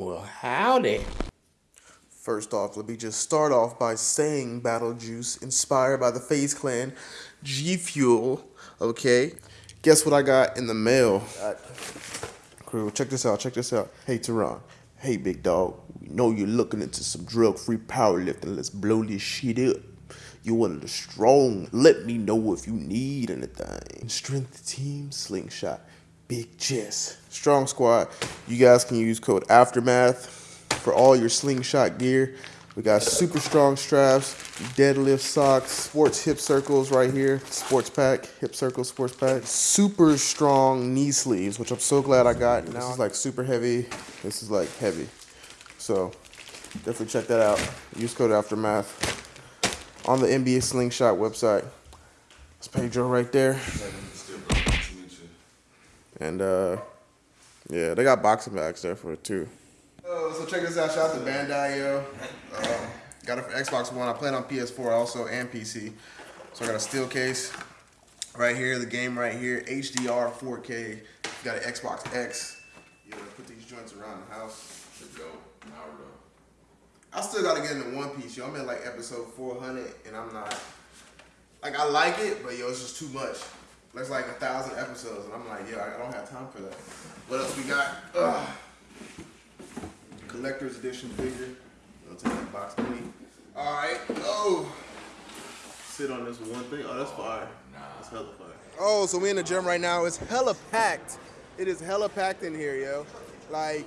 Well, howdy. First off, let me just start off by saying Battle Juice, inspired by the FaZe Clan, G Fuel. Okay, guess what I got in the mail? Crew, check this out. Check this out. Hey, Tehran. Hey, big dog. We know you're looking into some drug-free powerlifting. Let's blow this shit up. You one of the strong. Let me know if you need anything. Strength team, slingshot, big chest, strong squad. You guys can use code Aftermath for all your slingshot gear. We got super strong straps, deadlift socks, sports hip circles right here, sports pack, hip circle sports pack, super strong knee sleeves, which I'm so glad I got. Now this is like super heavy. This is like heavy. So definitely check that out. Use code Aftermath on the NBA Slingshot website. It's Pedro right there. And uh, yeah, they got boxing bags there for it too. Oh, so check this out. Shout out to Bandai, yo. Um, got it for Xbox One. I played on PS4 also and PC. So I got a steel case right here, the game right here, HDR 4K. Got an Xbox X. You know, put these joints around the house. To go, Naruto. I still gotta get into One Piece, yo. I'm at like episode 400, and I'm not. Like, I like it, but yo, it's just too much. There's like a thousand episodes, and I'm like, yo, I don't have time for that. What else we got? Ugh. Collector's edition figure. I'll take that box money. All right. Oh. Sit on this one thing. Oh, that's fire. Oh, that's hella fire. Oh, so we in the gym right now. It's hella packed. It is hella packed in here, yo. Like,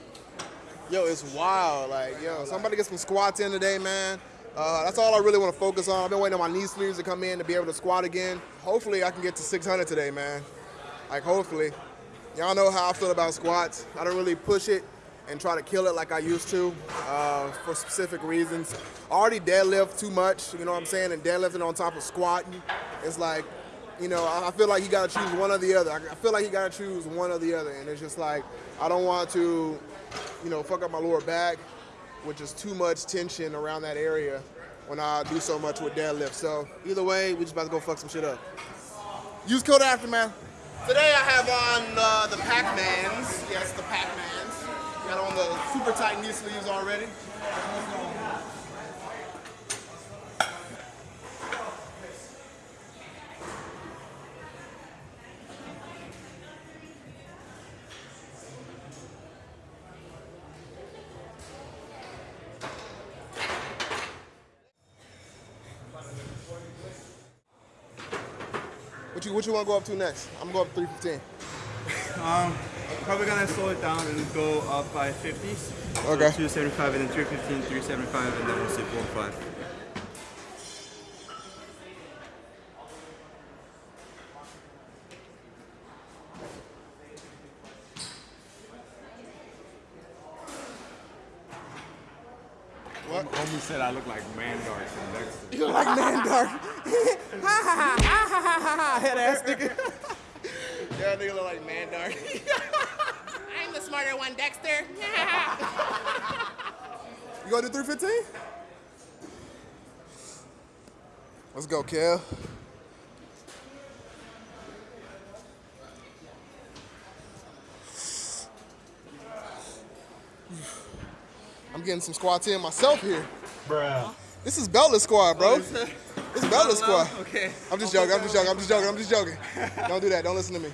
yo, it's wild. Like, yo, somebody get some squats in today, man. Uh, that's all I really want to focus on. I've been waiting on my knee sleeves to come in to be able to squat again. Hopefully, I can get to 600 today, man. Like, hopefully. Y'all know how I feel about squats. I don't really push it and try to kill it like I used to uh, for specific reasons. I already deadlift too much, you know what I'm saying? And deadlifting on top of squatting, it's like, you know, I feel like you gotta choose one or the other. I feel like you gotta choose one or the other. And it's just like, I don't want to, you know, fuck up my lower back, which is too much tension around that area when I do so much with deadlift. So either way, we just about to go fuck some shit up. Use code Aftermath. Today I have on uh, the Pac-Mans. Yes, the Pac-Mans. Got on the super tight knee sleeves already. What you what you want to go up to next? I'm gonna go up 315. Um, probably gonna slow it down and go up by 50s. Okay. So 275 and then 315, 375, and then we'll say 45. What? Homie said I look like Mandark from Dexter. You look like man dark. Head ass nigga. yeah, nigga look like Mandark. I'm the smarter one, Dexter. You gonna do 315? Let's go, Kel. Getting some squats in myself here. Bruh. This is Bella squad, bro. This is Beltless squad. Okay. I'm just joking. I'm just joking. I'm just joking. I'm just joking. Don't do that. Don't listen to me.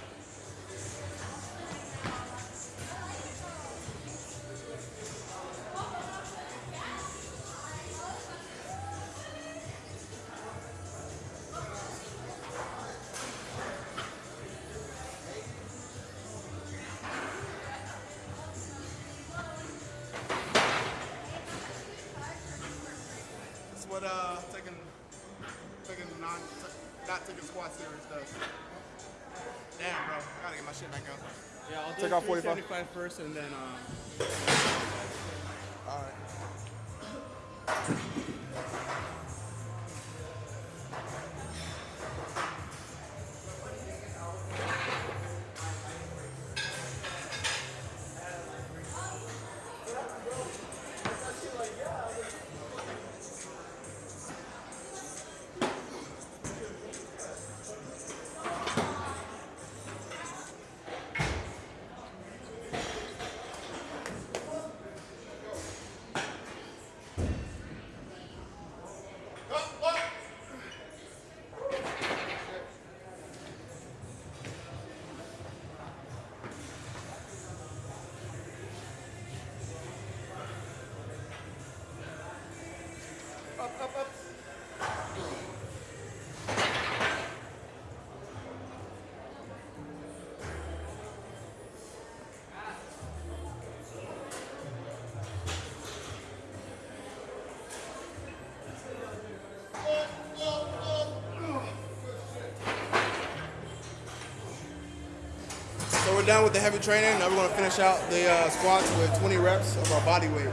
What uh taking taking non not taking squat series does. Damn, bro, I gotta get my shit back up. Yeah, I'll do Take off 45. 375 first and then uh, done with the heavy training. Now we're gonna finish out the uh, squats with 20 reps of our body weight.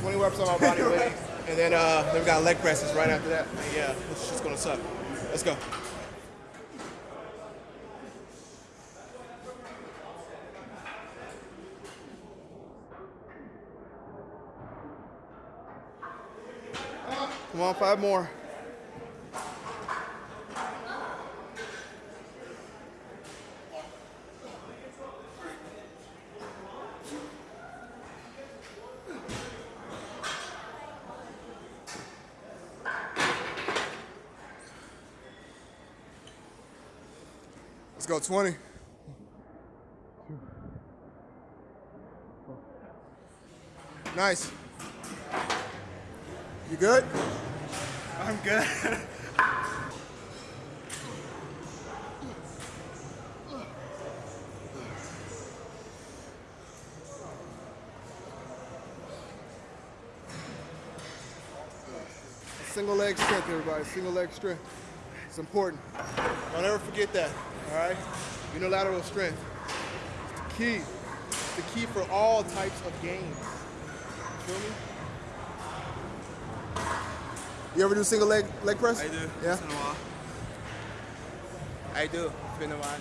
20 reps of our body weight, and then uh, then we got leg presses right after that. And yeah, it's just gonna suck. Let's go. Come on, five more. Let's go 20. Nice. You good? I'm good. Single leg strength, everybody. Single leg strength. It's important. Don't ever forget that. All right? Unilateral strength. It's the key. It's the key for all types of games. Feel me? You ever do single leg leg press? I do. Yeah. Once in a while. I do. It's been a while.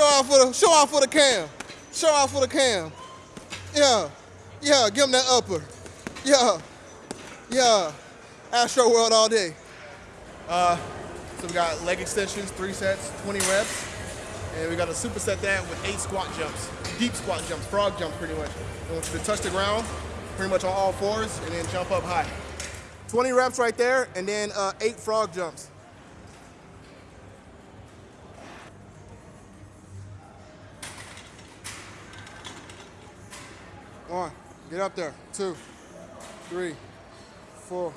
Show off for the show off for the cam. Show off for the cam. Yeah. Yeah, give him that upper. Yeah. Yeah. Astro World all day. Uh, so we got leg extensions, three sets, 20 reps. And we got to superset that with eight squat jumps, deep squat jumps, frog jumps pretty much. I want you to touch the ground pretty much on all fours and then jump up high. 20 reps right there and then uh, eight frog jumps. One, get up there. Two, three, four.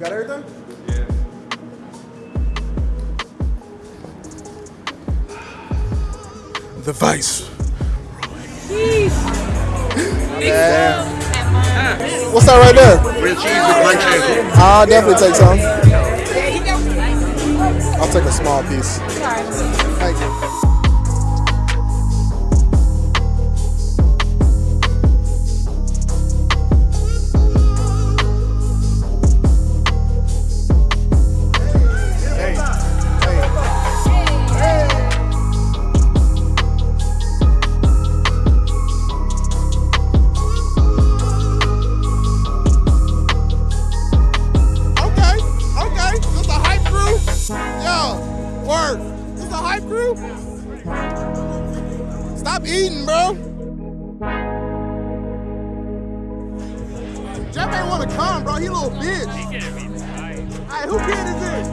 You got everything? Yeah. The Vice. What's that right there? Grilled cheese with black chicken. I'll definitely take some. I'll take a small piece. Thank you. Jeff ain't wanna come, bro. He a little bitch. He can't be Alright, who kid is this?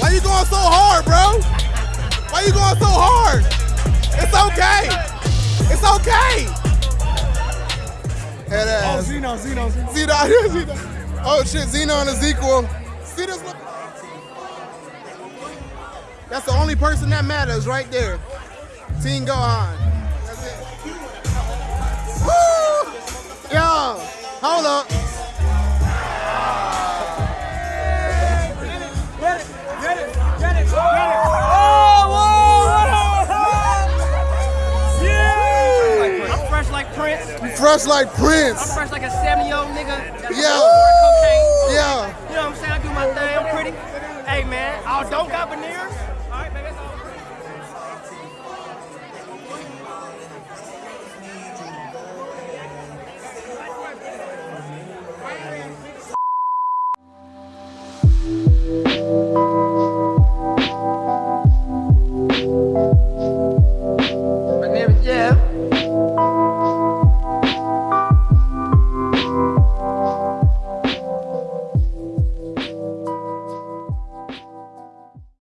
Why you going so hard, bro? Why you going so hard? It's okay. It's okay. Head oh, ass. Zeno, Zeno, Zeno. Zeno, Zeno. Oh shit, Zeno and Ezekiel. See this look? That's the only person that matters right there. Team Gohan. Woo! Yo, hold up. Fresh like Prince. I'm fresh like a 70 year old nigga. That's yeah. Cocaine. Yeah. You know what I'm saying? I do my thing. I'm pretty. Hey, man, I don't got veneer.